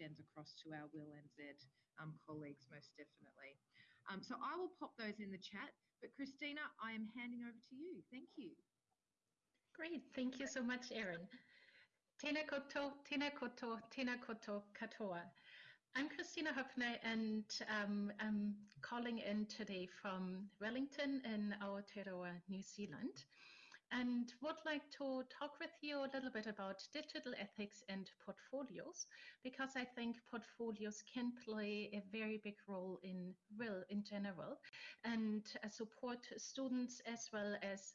extends across to our WIL NZ um, colleagues most definitely. Um, so I will pop those in the chat. But Kristina, I am handing over to you. Thank you. Great. Thank you so much, Erin. Tēnā koutou, tēnā koutou, tēnā koutou katoa. I'm Kristina Hoeppner and um, I'm calling in today from Wellington in Aotearoa, New Zealand and would like to talk with you a little bit about digital ethics and portfolios because I think portfolios can play a very big role in will in general and uh, support students as well as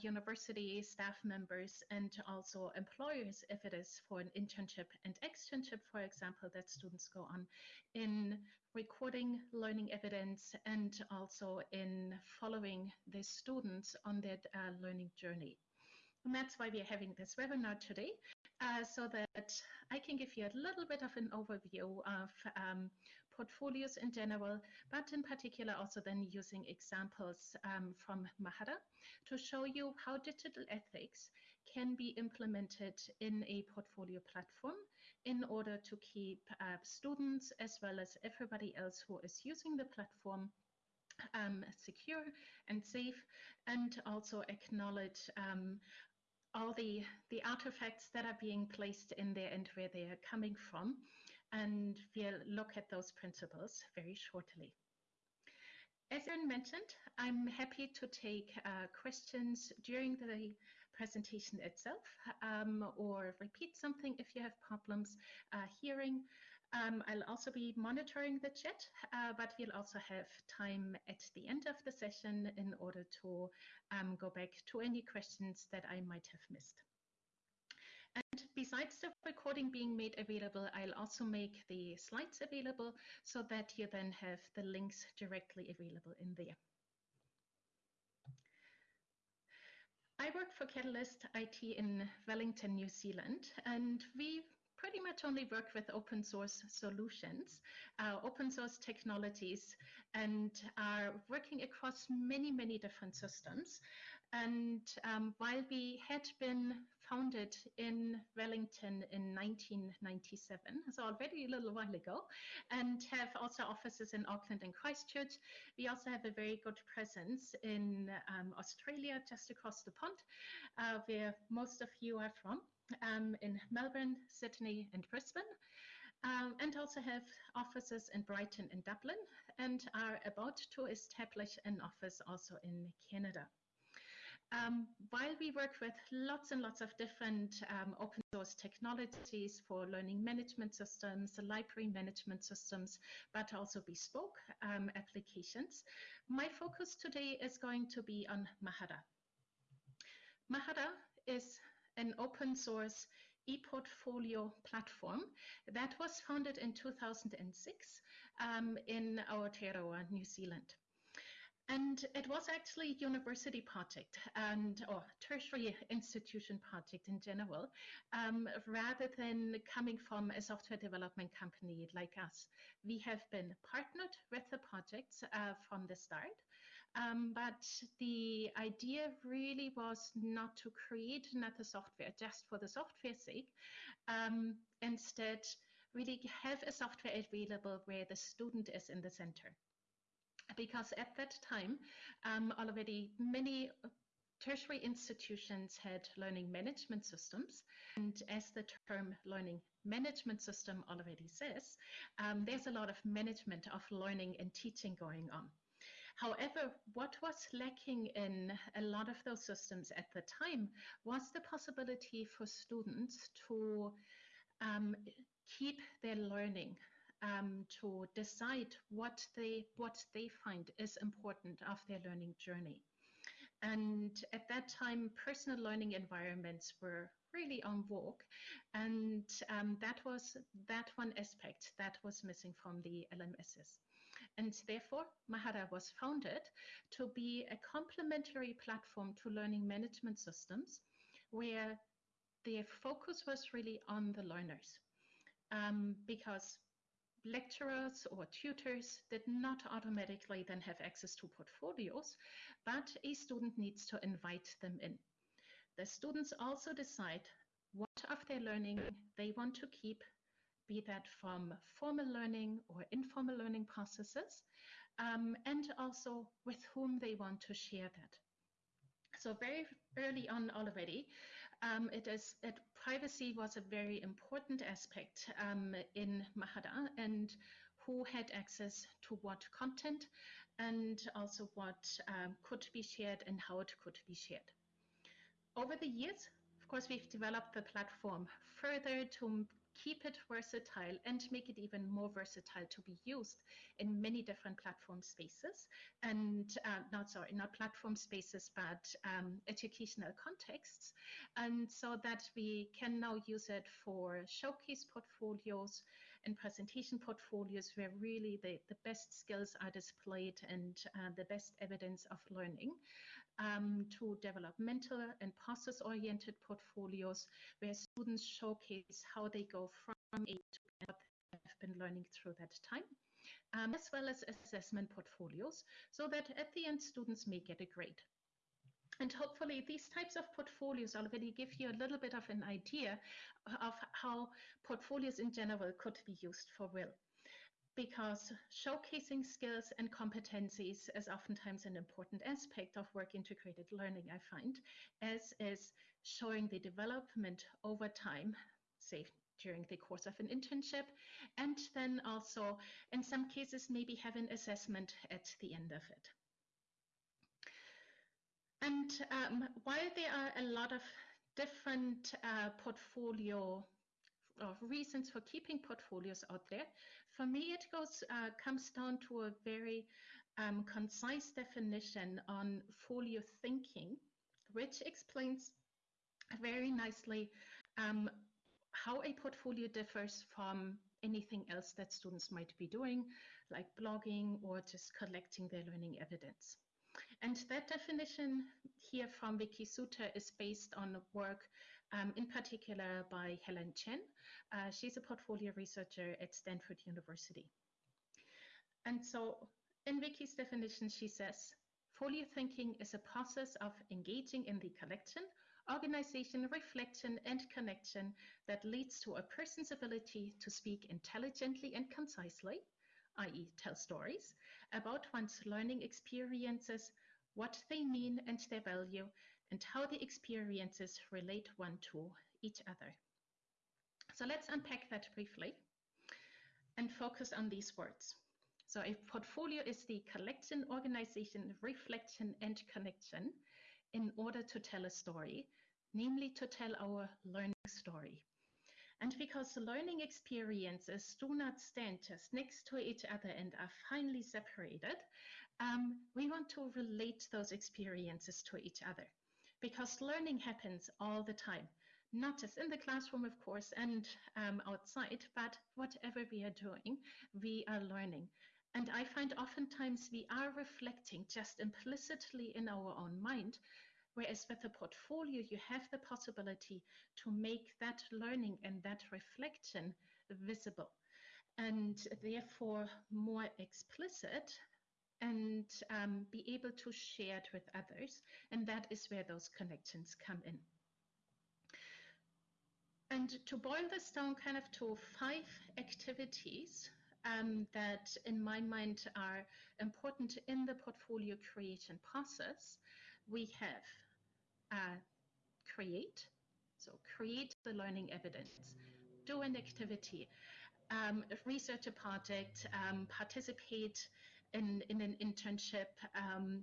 university staff members and also employers if it is for an internship and externship for example that students go on in recording learning evidence and also in following the students on their uh, learning journey. And that's why we're having this webinar today, uh, so that I can give you a little bit of an overview of um, portfolios in general, but in particular also then using examples um, from Mahara to show you how digital ethics can be implemented in a portfolio platform in order to keep uh, students as well as everybody else who is using the platform um, secure and safe and also acknowledge um, all the, the artifacts that are being placed in there and where they are coming from. And we'll look at those principles very shortly. As Erin mentioned, I'm happy to take uh, questions during the presentation itself um, or repeat something if you have problems uh, hearing. Um, I'll also be monitoring the chat, uh, but we'll also have time at the end of the session in order to um, go back to any questions that I might have missed. And besides the recording being made available, I'll also make the slides available so that you then have the links directly available in there. I work for Catalyst IT in Wellington, New Zealand, and we pretty much only work with open source solutions, uh, open source technologies, and are working across many, many different systems. And um, while we had been founded in Wellington in 1997, so already a little while ago, and have also offices in Auckland and Christchurch, we also have a very good presence in um, Australia, just across the pond, uh, where most of you are from um, in Melbourne, Sydney, and Brisbane, um, and also have offices in Brighton and Dublin, and are about to establish an office also in Canada. Um, while we work with lots and lots of different um, open source technologies for learning management systems, library management systems, but also bespoke um, applications, my focus today is going to be on Mahara. Mahara is an open source e-portfolio platform that was founded in 2006 um, in Aotearoa, New Zealand. And it was actually a university project and or tertiary institution project in general, um, rather than coming from a software development company like us. We have been partnered with the projects uh, from the start, um, but the idea really was not to create another software just for the software sake. Um, instead, really have a software available where the student is in the center because at that time um, already many tertiary institutions had learning management systems. And as the term learning management system already says, um, there's a lot of management of learning and teaching going on. However, what was lacking in a lot of those systems at the time was the possibility for students to um, keep their learning um, to decide what they what they find is important of their learning journey. And at that time, personal learning environments were really on vogue, and um, that was that one aspect that was missing from the LMSs. And therefore, Mahara was founded to be a complementary platform to learning management systems, where the focus was really on the learners, um, because lecturers or tutors did not automatically then have access to portfolios, but a student needs to invite them in. The students also decide what of their learning they want to keep be that from formal learning or informal learning processes, um, and also with whom they want to share that. So very early on already, um, it is it, privacy was a very important aspect um, in Mahara and who had access to what content and also what um, could be shared and how it could be shared. Over the years, of course, we've developed the platform further to keep it versatile and make it even more versatile to be used in many different platform spaces. And uh, not sorry not platform spaces but um, educational contexts. And so that we can now use it for showcase portfolios and presentation portfolios where really the, the best skills are displayed and uh, the best evidence of learning um, to developmental and process-oriented portfolios where students showcase how they go from A to B what they have been learning through that time, um, as well as assessment portfolios, so that at the end students may get a grade. And hopefully these types of portfolios already give you a little bit of an idea of how portfolios in general could be used for will because showcasing skills and competencies is oftentimes an important aspect of work integrated learning, I find, as is showing the development over time, say during the course of an internship, and then also, in some cases, maybe have an assessment at the end of it. And um, while there are a lot of different uh, portfolio of reasons for keeping portfolios out there, for me, it goes uh, comes down to a very um, concise definition on folio thinking, which explains very nicely um, how a portfolio differs from anything else that students might be doing, like blogging or just collecting their learning evidence. And that definition here from Wikisutta is based on work um, in particular by Helen Chen. Uh, she's a portfolio researcher at Stanford University. And so in Vicky's definition, she says, folio thinking is a process of engaging in the collection, organization, reflection, and connection that leads to a person's ability to speak intelligently and concisely, i.e. tell stories, about one's learning experiences, what they mean and their value, and how the experiences relate one to each other. So let's unpack that briefly and focus on these words. So a portfolio is the collection, organization, reflection, and connection in order to tell a story, namely to tell our learning story. And because learning experiences do not stand just next to each other and are finely separated, um, we want to relate those experiences to each other because learning happens all the time, not just in the classroom, of course, and um, outside, but whatever we are doing, we are learning. And I find oftentimes we are reflecting just implicitly in our own mind, whereas with a portfolio, you have the possibility to make that learning and that reflection visible and therefore more explicit and um, be able to share it with others. And that is where those connections come in. And to boil this down kind of to five activities um, that in my mind are important in the portfolio creation process, we have uh, create, so create the learning evidence, do an activity, um, research a project, um, participate in, in an internship, um,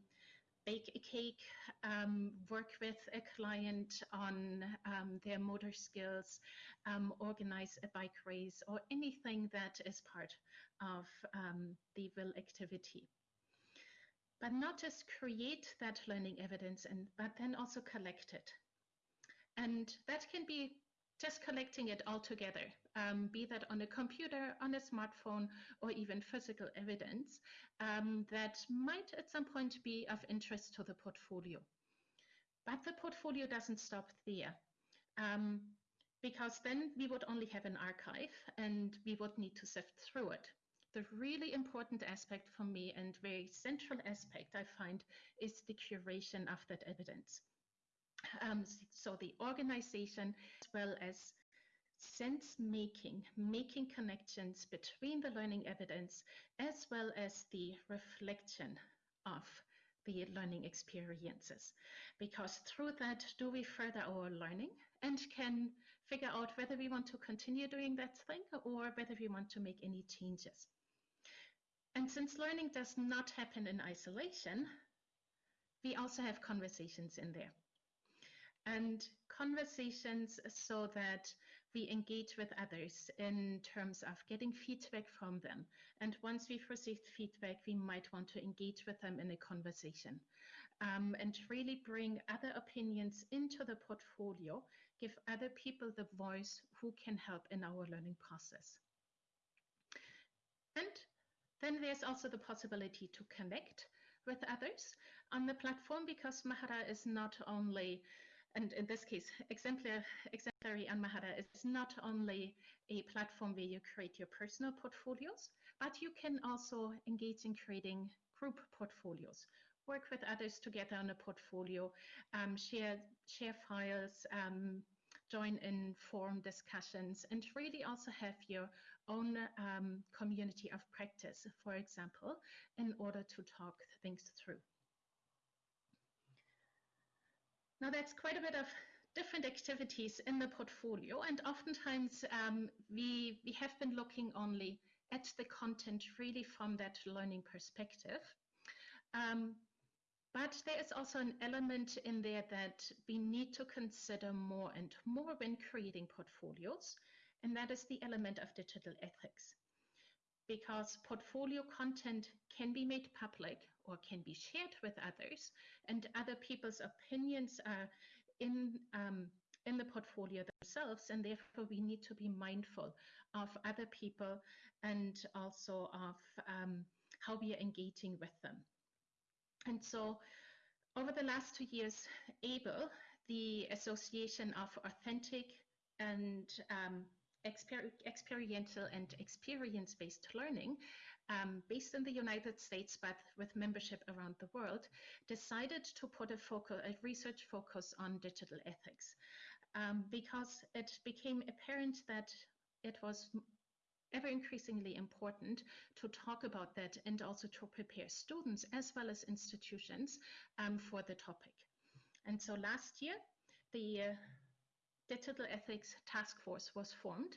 bake a cake, um, work with a client on um, their motor skills, um, organize a bike race, or anything that is part of um, the will activity. But not just create that learning evidence, and, but then also collect it. And that can be just collecting it all together, um, be that on a computer, on a smartphone, or even physical evidence um, that might at some point be of interest to the portfolio. But the portfolio doesn't stop there. Um, because then we would only have an archive and we would need to sift through it. The really important aspect for me and very central aspect I find is the curation of that evidence. Um, so the organization as well as sense making, making connections between the learning evidence as well as the reflection of the learning experiences. Because through that, do we further our learning and can figure out whether we want to continue doing that thing or whether we want to make any changes. And since learning does not happen in isolation, we also have conversations in there. And conversations so that we engage with others in terms of getting feedback from them. And once we've received feedback, we might want to engage with them in a conversation um, and really bring other opinions into the portfolio, give other people the voice who can help in our learning process. And then there's also the possibility to connect with others on the platform because Mahara is not only and in this case, exemplar, exemplary and Mahara is not only a platform where you create your personal portfolios, but you can also engage in creating group portfolios. Work with others together on a portfolio, um, share share files, um, join in forum discussions, and really also have your own um, community of practice, for example, in order to talk things through. Now that's quite a bit of different activities in the portfolio and oftentimes um, we, we have been looking only at the content really from that learning perspective. Um, but there is also an element in there that we need to consider more and more when creating portfolios, and that is the element of digital ethics. Because portfolio content can be made public or can be shared with others, and other people's opinions are in um, in the portfolio themselves, and therefore we need to be mindful of other people and also of um, how we are engaging with them. And so, over the last two years, AAEEBL, the Association of Authentic and um, Exper experiential and experience-based learning um, based in the United States, but with membership around the world, decided to put a, focus, a research focus on digital ethics um, because it became apparent that it was ever increasingly important to talk about that and also to prepare students as well as institutions um, for the topic. And so last year, the uh, Digital Ethics Task Force was formed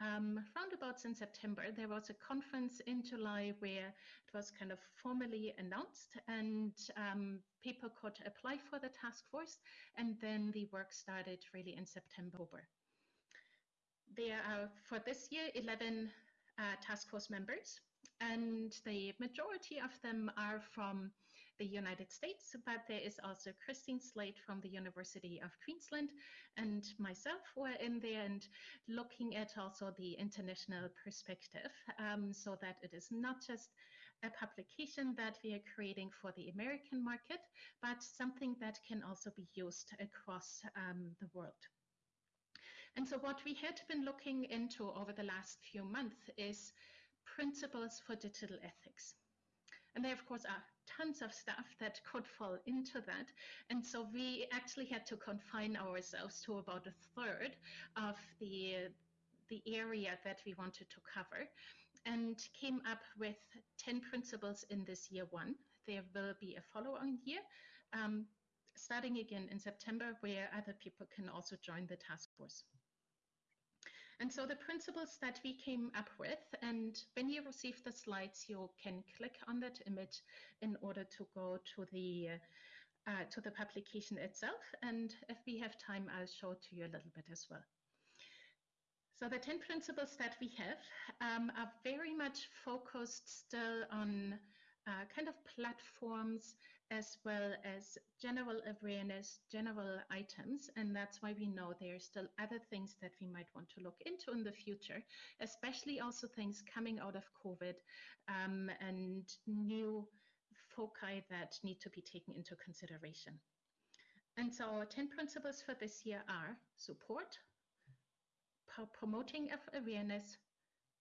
um, roundabouts in September, there was a conference in July where it was kind of formally announced and um, people could apply for the task force. And then the work started really in September. There are, for this year, 11 uh, task force members, and the majority of them are from the United States, but there is also Christine Slade from the University of Queensland and myself who are in there and looking at also the international perspective um, so that it is not just a publication that we are creating for the American market, but something that can also be used across um, the world. And so what we had been looking into over the last few months is principles for digital ethics. And there, of course, are tons of stuff that could fall into that. And so we actually had to confine ourselves to about a third of the, the area that we wanted to cover and came up with 10 principles in this year one. There will be a follow-on year, um, starting again in September, where other people can also join the task force. And so the principles that we came up with, and when you receive the slides, you can click on that image in order to go to the uh, to the publication itself. And if we have time, I'll show to you a little bit as well. So the 10 principles that we have um, are very much focused still on uh, kind of platforms as well as general awareness, general items. And that's why we know there are still other things that we might want to look into in the future, especially also things coming out of COVID um, and new foci that need to be taken into consideration. And so our 10 principles for this year are support, promoting awareness,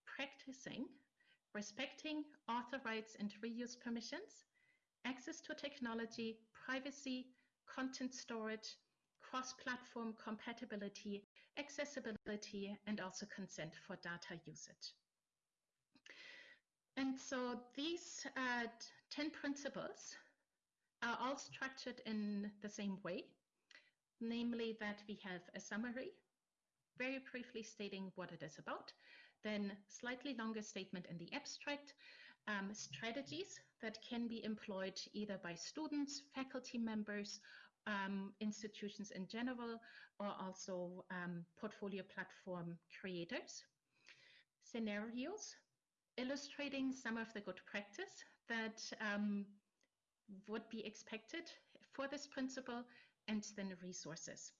practicing, respecting author rights and reuse permissions, access to technology, privacy, content storage, cross-platform compatibility, accessibility, and also consent for data usage. And so these uh, 10 principles are all structured in the same way, namely that we have a summary, very briefly stating what it is about, then slightly longer statement in the abstract, um, strategies that can be employed either by students, faculty members, um, institutions in general, or also um, portfolio platform creators. Scenarios, illustrating some of the good practice that um, would be expected for this principle, and then resources.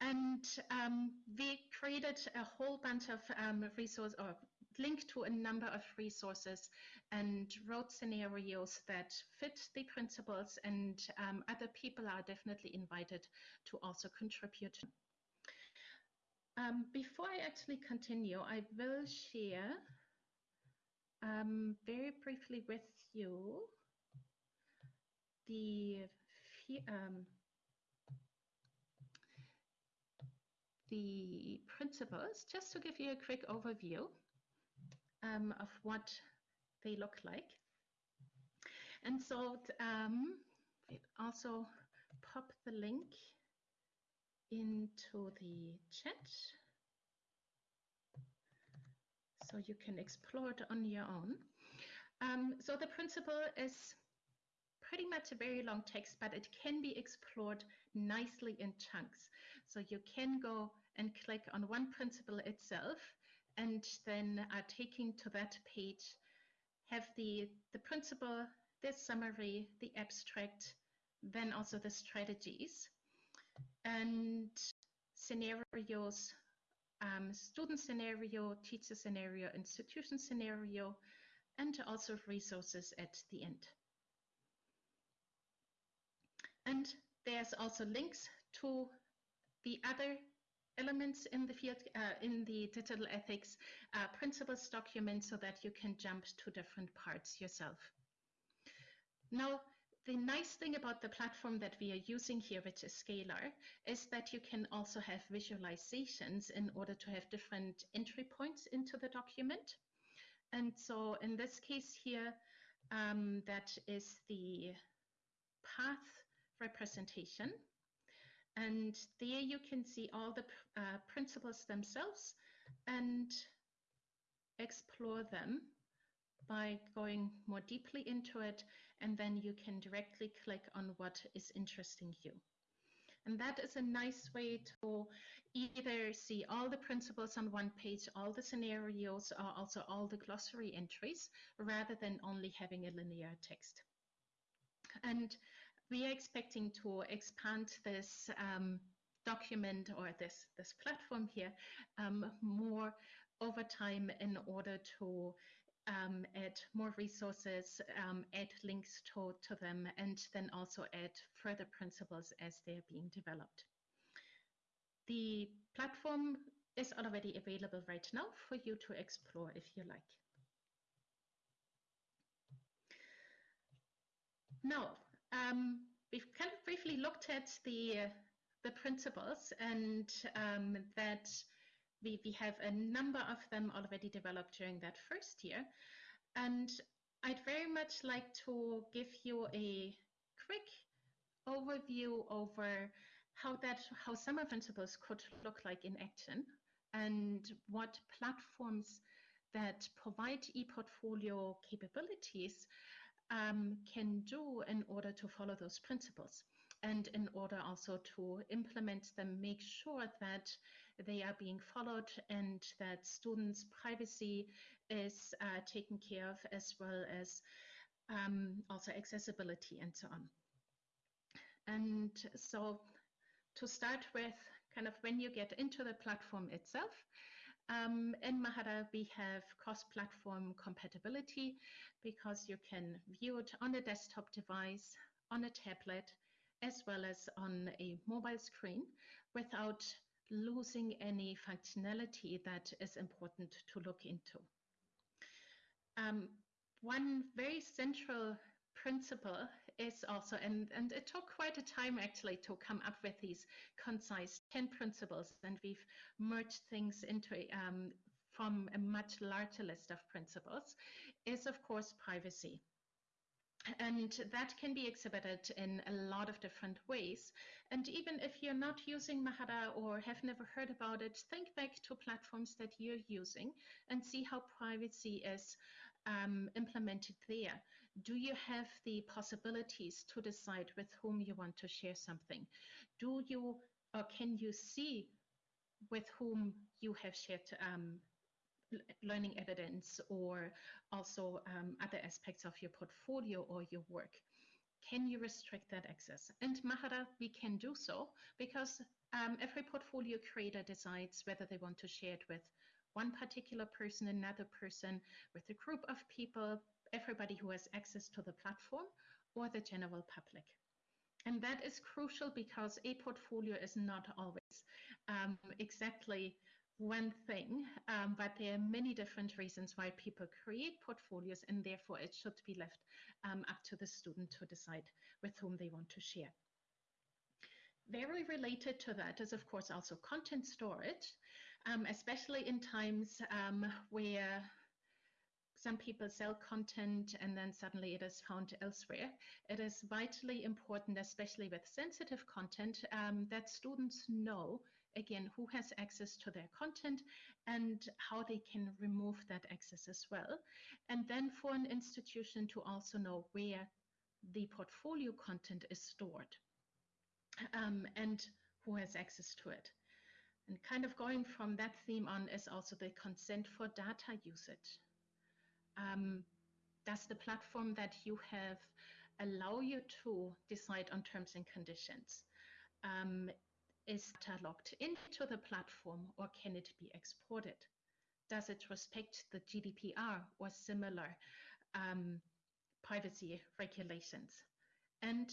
And um, we created a whole bunch of um, resources or linked to a number of resources and wrote scenarios that fit the principles and um, other people are definitely invited to also contribute. Um, before I actually continue, I will share um, very briefly with you the um, the principles, just to give you a quick overview um, of what they look like. And so um, also pop the link into the chat so you can explore it on your own. Um, so the principle is pretty much a very long text, but it can be explored nicely in chunks. So you can go and click on one principle itself and then uh, taking to that page have the, the principle, the summary, the abstract, then also the strategies and scenarios, um, student scenario, teacher scenario, institution scenario, and also resources at the end. And there's also links to the other elements in the field uh, in the digital ethics uh, principles document so that you can jump to different parts yourself. Now, the nice thing about the platform that we are using here, which is Scalar, is that you can also have visualizations in order to have different entry points into the document. And so in this case here, um, that is the path representation. And there you can see all the uh, principles themselves and explore them by going more deeply into it. And then you can directly click on what is interesting you. And that is a nice way to either see all the principles on one page, all the scenarios, or also all the glossary entries, rather than only having a linear text. And we are expecting to expand this um, document or this, this platform here um, more over time in order to um, add more resources, um, add links to, to them, and then also add further principles as they're being developed. The platform is already available right now for you to explore if you like. Now, um, we've kind of briefly looked at the the principles and um, that we, we have a number of them already developed during that first year. And I'd very much like to give you a quick overview over how that how summer principles could look like in action and what platforms that provide e-portfolio capabilities um, can do in order to follow those principles and in order also to implement them, make sure that they are being followed and that students' privacy is uh, taken care of, as well as um, also accessibility and so on. And so to start with, kind of when you get into the platform itself, um, in Mahara, we have cross-platform compatibility because you can view it on a desktop device, on a tablet, as well as on a mobile screen without losing any functionality that is important to look into. Um, one very central principle is also, and, and it took quite a time actually to come up with these concise 10 principles, and we've merged things into um, from a much larger list of principles, is of course privacy. And that can be exhibited in a lot of different ways. And even if you're not using Mahara or have never heard about it, think back to platforms that you're using and see how privacy is um, implemented there. Do you have the possibilities to decide with whom you want to share something? Do you or can you see with whom you have shared um, learning evidence or also um, other aspects of your portfolio or your work. Can you restrict that access? And Mahara, we can do so because um, every portfolio creator decides whether they want to share it with one particular person, another person, with a group of people, everybody who has access to the platform, or the general public. And that is crucial because a portfolio is not always um, exactly one thing, um, but there are many different reasons why people create portfolios, and therefore it should be left um, up to the student to decide with whom they want to share. Very related to that is, of course, also content storage, um, especially in times um, where some people sell content and then suddenly it is found elsewhere. It is vitally important, especially with sensitive content, um, that students know again, who has access to their content and how they can remove that access as well. And then for an institution to also know where the portfolio content is stored um, and who has access to it. And kind of going from that theme on is also the consent for data usage. Um, does the platform that you have allow you to decide on terms and conditions? Um, is data logged into the platform or can it be exported? Does it respect the GDPR or similar um, privacy regulations? And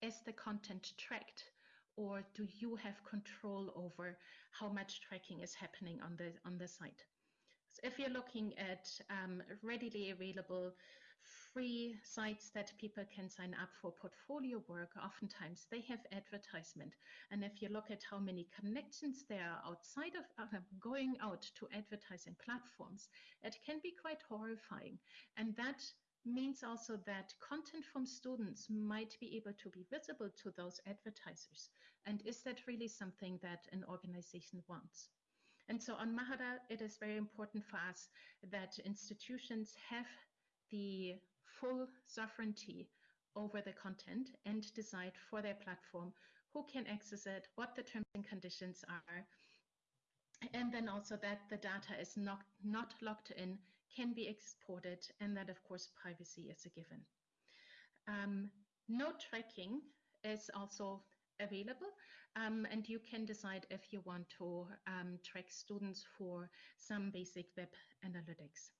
is the content tracked or do you have control over how much tracking is happening on the on the site? If you're looking at um, readily available free sites that people can sign up for portfolio work, oftentimes they have advertisement. And if you look at how many connections there are outside of uh, going out to advertising platforms, it can be quite horrifying. And that means also that content from students might be able to be visible to those advertisers. And is that really something that an organization wants? And so on Mahara, it is very important for us that institutions have the full sovereignty over the content and decide for their platform who can access it, what the terms and conditions are, and then also that the data is not, not locked in, can be exported, and that, of course, privacy is a given. Um, no tracking is also available, um, and you can decide if you want to um, track students for some basic web analytics.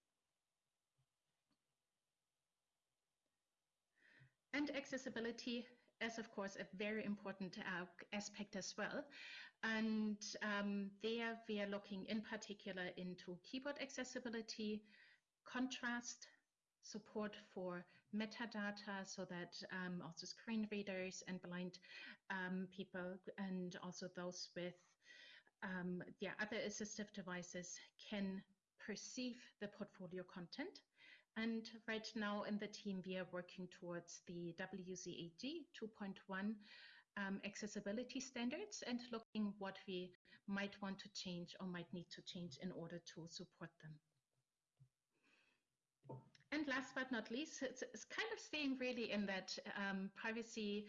And accessibility is, of course, a very important uh, aspect as well. And um, there we are looking in particular into keyboard accessibility, contrast, support for metadata so that um, also screen readers and blind um, people and also those with um, yeah, other assistive devices can perceive the portfolio content and right now in the team, we are working towards the WCAG 2.1 um, accessibility standards and looking what we might want to change or might need to change in order to support them. And last but not least, it's, it's kind of staying really in that um, privacy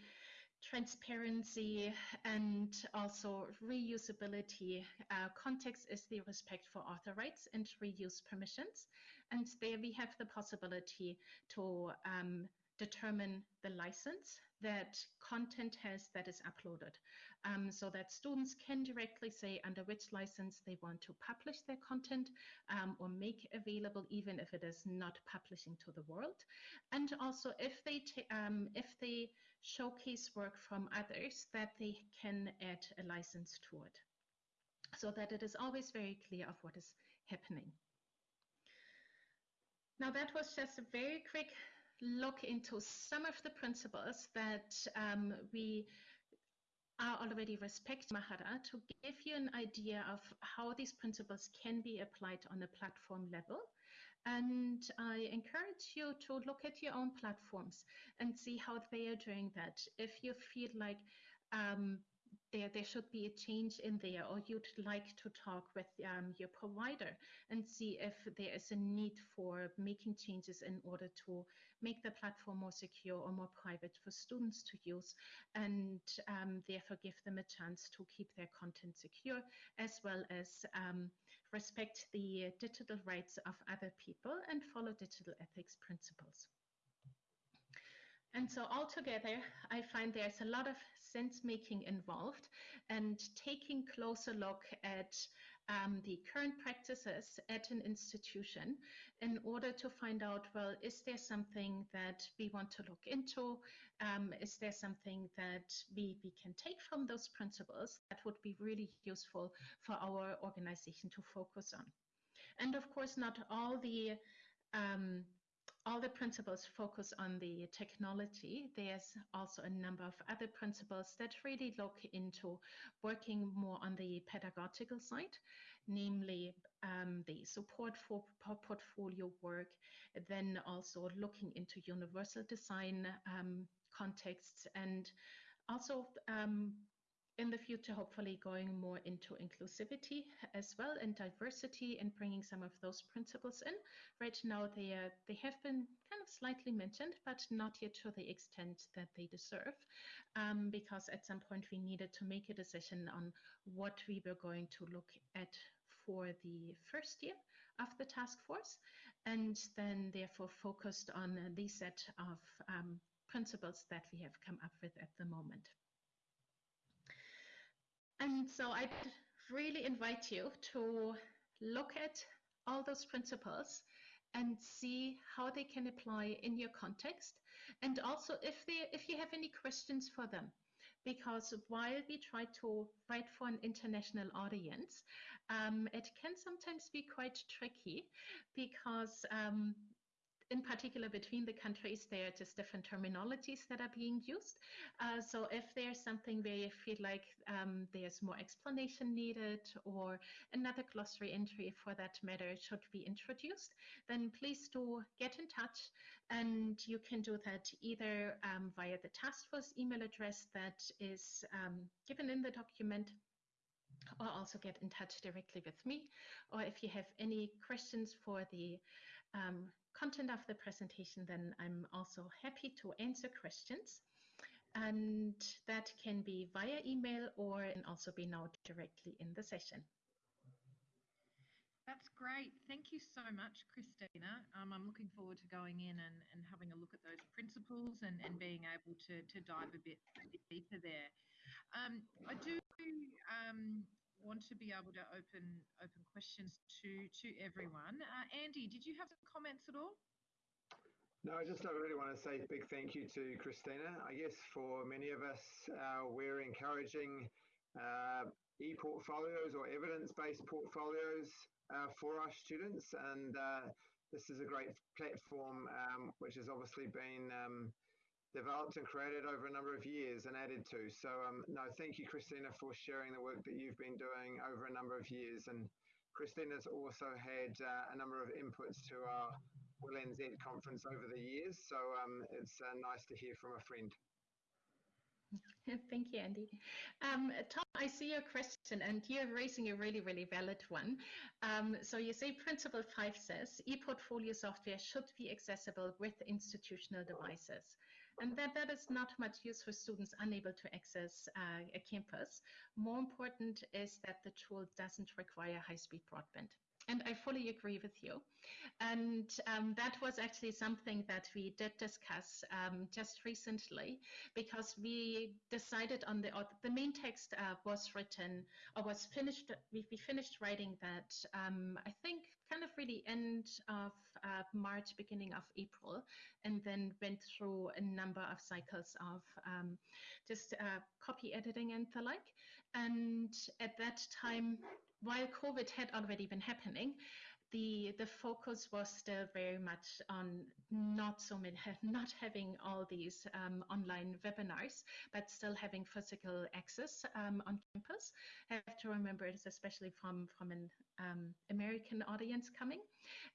transparency and also reusability. Uh, context is the respect for author rights and reuse permissions. And there we have the possibility to um, determine the license that content has that is uploaded um, so that students can directly say under which license they want to publish their content um, or make available even if it is not publishing to the world. And also if they um, if they showcase work from others that they can add a license to it. So that it is always very clear of what is happening. Now that was just a very quick look into some of the principles that um, we are already respect Mahara to give you an idea of how these principles can be applied on a platform level. And I encourage you to look at your own platforms and see how they are doing that. If you feel like um, there, there should be a change in there, or you'd like to talk with um, your provider and see if there is a need for making changes in order to make the platform more secure or more private for students to use, and um, therefore give them a chance to keep their content secure, as well as um, respect the digital rights of other people and follow digital ethics principles. And so altogether, I find there's a lot of sense making involved and taking closer look at um, the current practices at an institution in order to find out, well, is there something that we want to look into? Um, is there something that we, we can take from those principles that would be really useful for our organization to focus on? And of course, not all the um, all the principles focus on the technology. There's also a number of other principles that really look into working more on the pedagogical side, namely um, the support for portfolio work, then also looking into universal design um, contexts and also um, in the future, hopefully going more into inclusivity as well and diversity and bringing some of those principles in. Right now, they, are, they have been kind of slightly mentioned, but not yet to the extent that they deserve, um, because at some point we needed to make a decision on what we were going to look at for the first year of the task force, and then therefore focused on the set of um, principles that we have come up with at the moment. And so I really invite you to look at all those principles and see how they can apply in your context. And also if they if you have any questions for them. Because while we try to write for an international audience um, it can sometimes be quite tricky because um, in particular between the countries, there are just different terminologies that are being used. Uh, so if there's something where you feel like um, there's more explanation needed or another glossary entry for that matter should be introduced, then please do get in touch and you can do that either um, via the task force email address that is um, given in the document or also get in touch directly with me. Or if you have any questions for the um, content of the presentation, then I'm also happy to answer questions. And that can be via email or can also be now directly in the session. That's great. Thank you so much, Kristina. Um, I'm looking forward to going in and, and having a look at those principles and, and being able to, to dive a bit deeper there. Um, I do um, want to be able to open open questions to to everyone. Uh, Andy, did you have some comments at all? No, I just really want to say a big thank you to Kristina. I guess for many of us, uh, we're encouraging uh, e-portfolios or evidence-based portfolios uh, for our students, and uh, this is a great platform um, which has obviously been um, developed and created over a number of years and added to. So, um, no, thank you, Kristina, for sharing the work that you've been doing over a number of years. And Kristina's also had uh, a number of inputs to our WIL NZ conference over the years. So, um, it's uh, nice to hear from a friend. Thank you, Andy. Um, Tom, I see your question and you're raising a really, really valid one. Um, so you say Principle 5 says e-portfolio software should be accessible with institutional devices and that that is not much use for students unable to access uh, a campus. More important is that the tool doesn't require high-speed broadband. And I fully agree with you. And um, that was actually something that we did discuss um, just recently because we decided on the, the main text uh, was written or was finished, we, we finished writing that, um, I think, kind of really end of uh, March, beginning of April, and then went through a number of cycles of um, just uh, copy editing and the like. And at that time, while COVID had already been happening, the the focus was still very much on not so many not having all these um, online webinars but still having physical access um, on campus. I have to remember it's especially from from an um, american audience coming.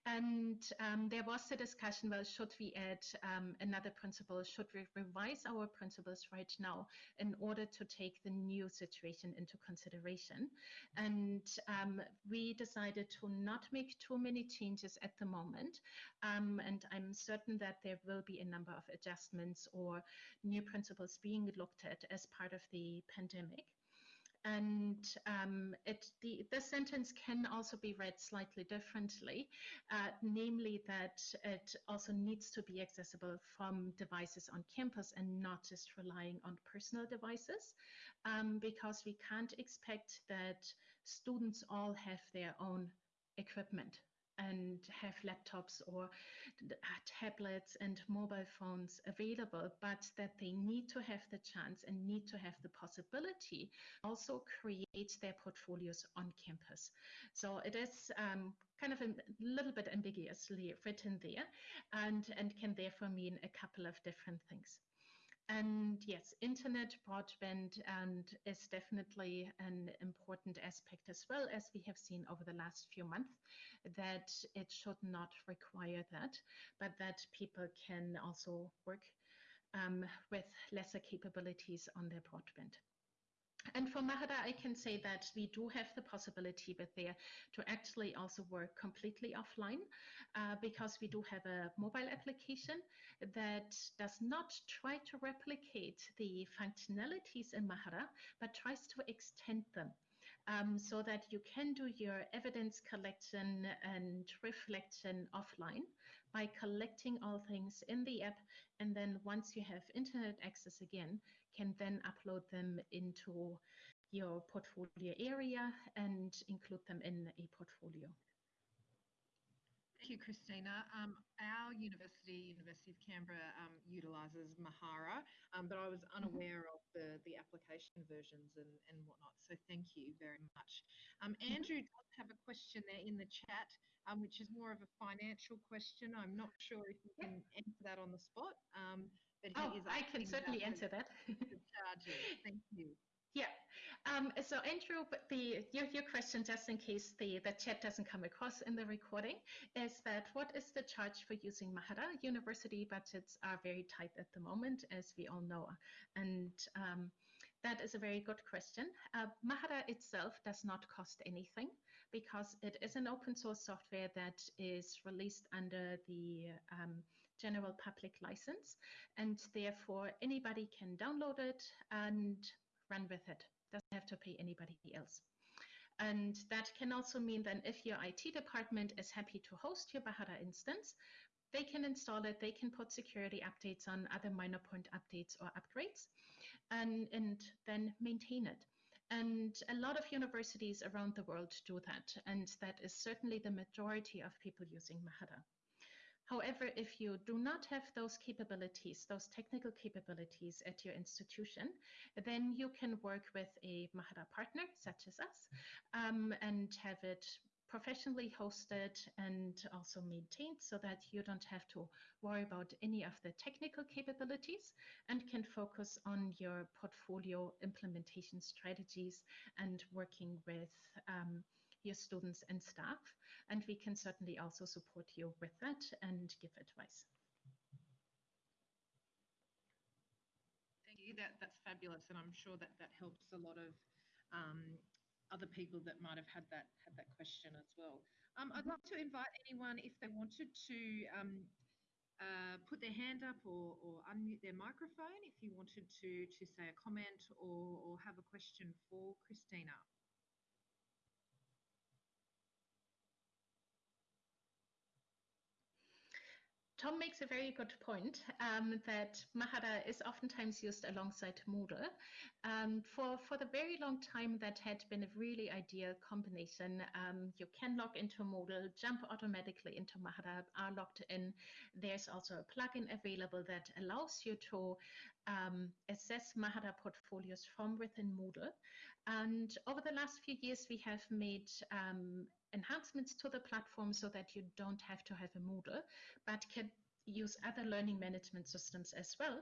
And um, there was a discussion well should we add um, another principle should we revise our principles right now in order to take the new situation into consideration? And um, we decided to not make too many changes at the moment. Um, and I'm certain that there will be a number of adjustments or new principles being looked at as part of the pandemic. And um, it, the, the sentence can also be read slightly differently, uh, namely that it also needs to be accessible from devices on campus and not just relying on personal devices, um, because we can't expect that students all have their own equipment and have laptops or uh, tablets and mobile phones available, but that they need to have the chance and need to have the possibility also create their portfolios on campus. So it is um, kind of a little bit ambiguously written there and, and can therefore mean a couple of different things. And yes, internet broadband and is definitely an important aspect as well as we have seen over the last few months that it should not require that, but that people can also work um, with lesser capabilities on their broadband. And for Mahara, I can say that we do have the possibility with there to actually also work completely offline uh, because we do have a mobile application that does not try to replicate the functionalities in Mahara, but tries to extend them. Um, so that you can do your evidence collection and reflection offline by collecting all things in the app. And then once you have internet access again, can then upload them into your portfolio area and include them in a portfolio. Thank you, Kristina. Um, our university, University of Canberra, um, utilises Mahara, um, but I was mm-hmm. unaware of the, the application versions and, and whatnot. So thank you very much. Um, mm-hmm. Andrew does have a question there in the chat, um, which is more of a financial question. I'm not sure if you can answer that on the spot. Um, but oh, I can certainly answer that. Thank you. Yeah. Um, so Andrew, the your, your question, just in case the, the chat doesn't come across in the recording, is that what is the charge for using Mahara? University budgets are very tight at the moment, as we all know. And um, that is a very good question. Uh, Mahara itself does not cost anything because it is an open source software that is released under the um, general public license and therefore anybody can download it and run with it. Doesn't have to pay anybody else. And that can also mean that if your IT department is happy to host your Mahara instance, they can install it, they can put security updates on other minor point updates or upgrades, and, and then maintain it. And a lot of universities around the world do that, and that is certainly the majority of people using Mahara. However, if you do not have those capabilities, those technical capabilities at your institution, then you can work with a Mahara partner, such as us, um, and have it professionally hosted and also maintained so that you don't have to worry about any of the technical capabilities and can focus on your portfolio implementation strategies and working with um, your students and staff. And we can certainly also support you with that and give advice. Thank you. That, that's fabulous. And I'm sure that that helps a lot of um, other people that might have had that had that question as well. Um, I'd love to invite anyone if they wanted to um, uh, put their hand up or, or, unmute their microphone if you wanted to to say a comment or, or have a question for Kristina. Tom makes a very good point um, that Mahara is oftentimes used alongside Moodle. Um, for, for the very long time, that had been a really ideal combination. Um, you can log into Moodle, jump automatically into Mahara, are logged in. There's also a plugin available that allows you to um, assess Mahara portfolios from within Moodle. And over the last few years, we have made um, enhancements to the platform so that you don't have to have a Moodle, but can use other learning management systems as well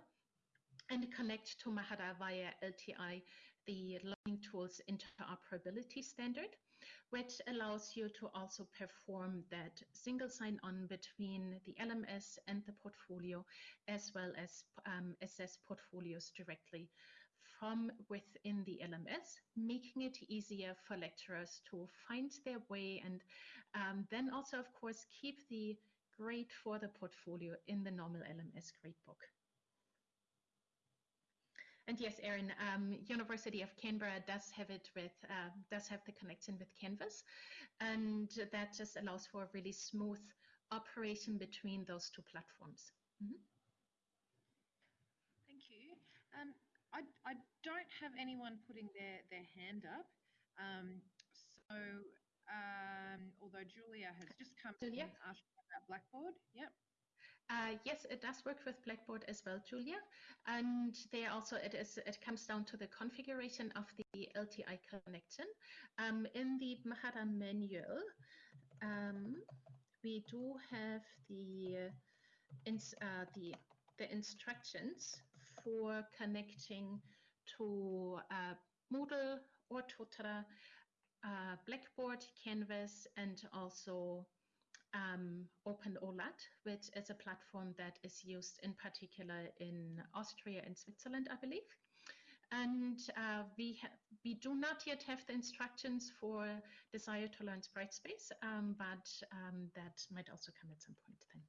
and connect to Mahara via LTI, the Learning Tools Interoperability Standard, which allows you to also perform that single sign-on between the LMS and the portfolio, as well as um, assess portfolios directly from within the LMS, making it easier for lecturers to find their way and um, then also, of course, keep the grade for the portfolio in the normal LMS gradebook. And yes, Erin, um, University of Canberra does have it with uh, does have the connection with Canvas, and that just allows for a really smooth operation between those two platforms. Mm -hmm. Thank you. Um, I, I don't have anyone putting their, their hand up. Um, so, um, although Julia has just come Julia? in asking about Blackboard. Yep. Uh, yes, it does work with Blackboard as well, Julia. And there also it is it comes down to the configuration of the LTI connection. Um, in the Mahara manual, um, we do have the uh, the the instructions for connecting to uh, Moodle or Totara, uh, Blackboard, Canvas, and also um, Open OLAT, which is a platform that is used in particular in Austria and Switzerland, I believe. And uh, we, we do not yet have the instructions for Desire to Learn Brightspace, um, but um, that might also come at some point then.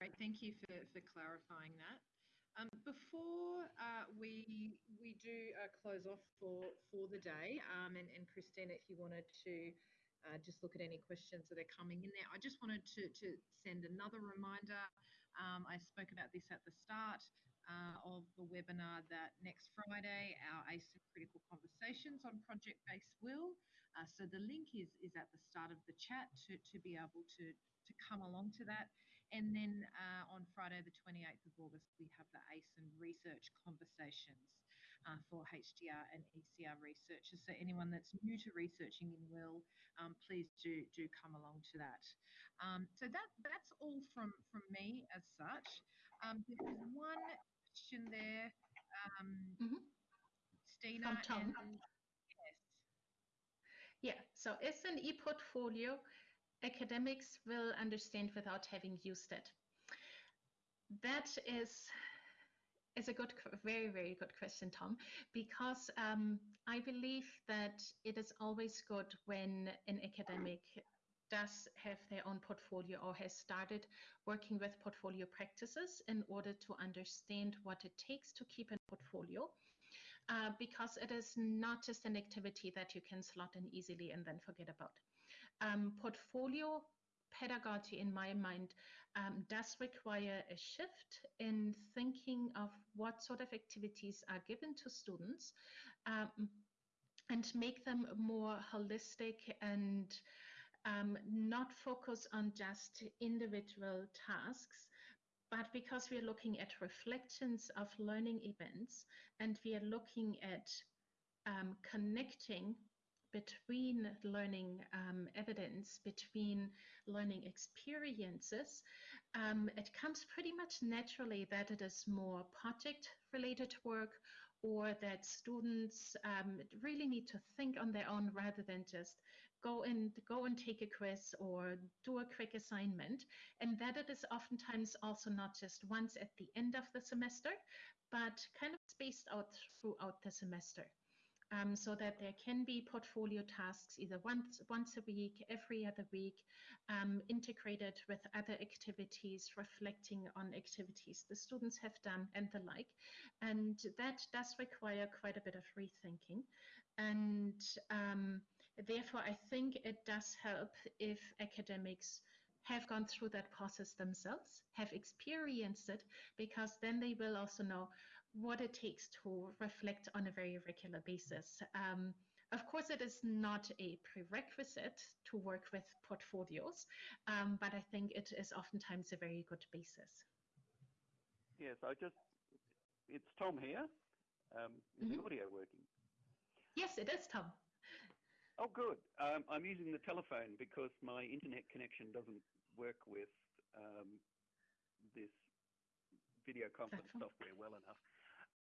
Great, thank you for, for clarifying that. Um, before uh, we we do uh, close off for for the day, um, and, and Kristina, if you wanted to uh, just look at any questions that are coming in there, I just wanted to to send another reminder. Um, I spoke about this at the start uh, of the webinar that next Friday our ACE critical conversations on project-based WIL. Uh, so the link is is at the start of the chat to to be able to to come along to that. And then uh, on Friday, the 28th of August, we have the ACEN research conversations uh, for HDR and ECR researchers. So anyone that's new to researching in WIL, um, please do do come along to that. Um, so that that's all from from me as such. Um, there's one question there, um, mm -hmm. Stina. From Tom. And, yes. Yeah. So is an e-portfolio academics will understand without having used it? That is is a good, very, very good question, Tom, because um, I believe that it is always good when an academic does have their own portfolio or has started working with portfolio practices in order to understand what it takes to keep a portfolio. Uh, because it is not just an activity that you can slot in easily and then forget about um, portfolio pedagogy, in my mind, um, does require a shift in thinking of what sort of activities are given to students um, and make them more holistic and um, not focus on just individual tasks, but because we are looking at reflections of learning events and we are looking at um, connecting between learning um, evidence, between learning experiences, um, it comes pretty much naturally that it is more project related work or that students um, really need to think on their own rather than just go and go and take a quiz or do a quick assignment. And that it is oftentimes also not just once at the end of the semester but kind of spaced out throughout the semester um, so that there can be portfolio tasks either once, once a week, every other week, um, integrated with other activities, reflecting on activities the students have done and the like. And that does require quite a bit of rethinking. And um, therefore, I think it does help if academics have gone through that process themselves, have experienced it, because then they will also know what it takes to reflect on a very regular basis. Um, of course, it is not a prerequisite to work with portfolios, um, but I think it is oftentimes a very good basis. Yes, I just, it's Tom here. Um, is Mhm. the audio working? Yes, it is, Tom. Oh, good. Um, I'm using the telephone because my internet connection doesn't work with um, this video conference software well enough.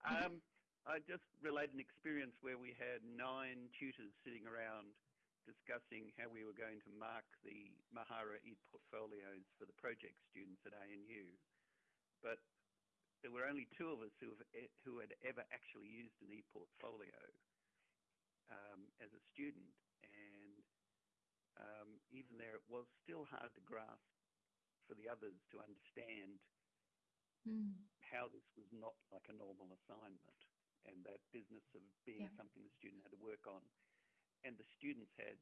Um, I just relayed an experience where we had nine tutors sitting around discussing how we were going to mark the Mahara e-portfolios for the project students at ANU. But there were only two of us who, have, who had ever actually used an e-portfolio um, as a student. And um, even there, it was still hard to grasp for the others to understand Mm. How this was not like a normal assignment and that business of being Yeah. something the student had to work on. And the students had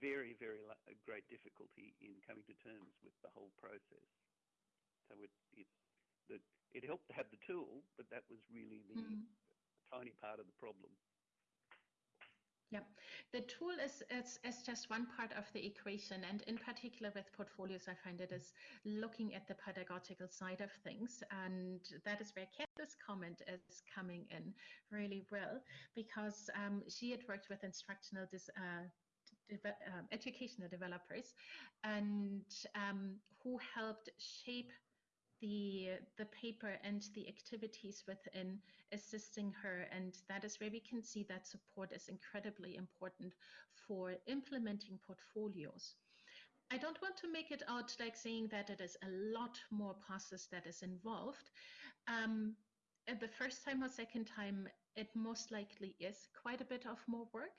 very, very great difficulty in coming to terms with the whole process. So it, it, the, it helped to have the tool, but that was really the Mm. tiny part of the problem. Yeah, the tool is, is, is just one part of the equation. And in particular with portfolios, I find it is looking at the pedagogical side of things. And that is where Kathy's comment is coming in really well, because um, she had worked with instructional uh, deve- um, educational developers and um, who helped shape the the paper and the activities within assisting her. And that is where we can see that support is incredibly important for implementing portfolios. I don't want to make it out like saying that it is a lot more process that is involved. Um, the first time or second time it most likely is quite a bit of more work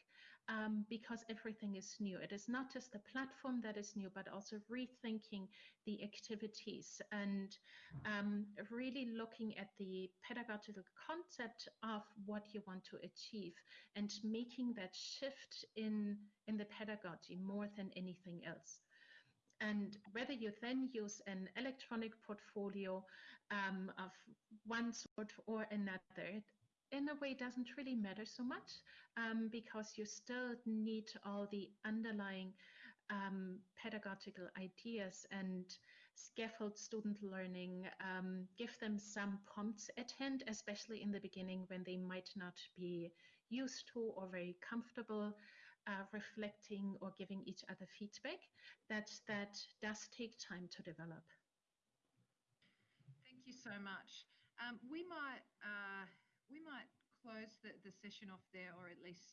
um, because everything is new. It is not just the platform that is new, but also rethinking the activities and um, really looking at the pedagogical concept of what you want to achieve and making that shift in, in the pedagogy more than anything else. And whether you then use an electronic portfolio um, of one sort or another, in a way doesn't really matter so much um, because you still need all the underlying um, pedagogical ideas and scaffold student learning, um, give them some prompts at hand, especially in the beginning when they might not be used to or very comfortable uh, reflecting or giving each other feedback. That that does take time to develop. Thank you so much. Um, we might uh, we might close the, the session off there, or at least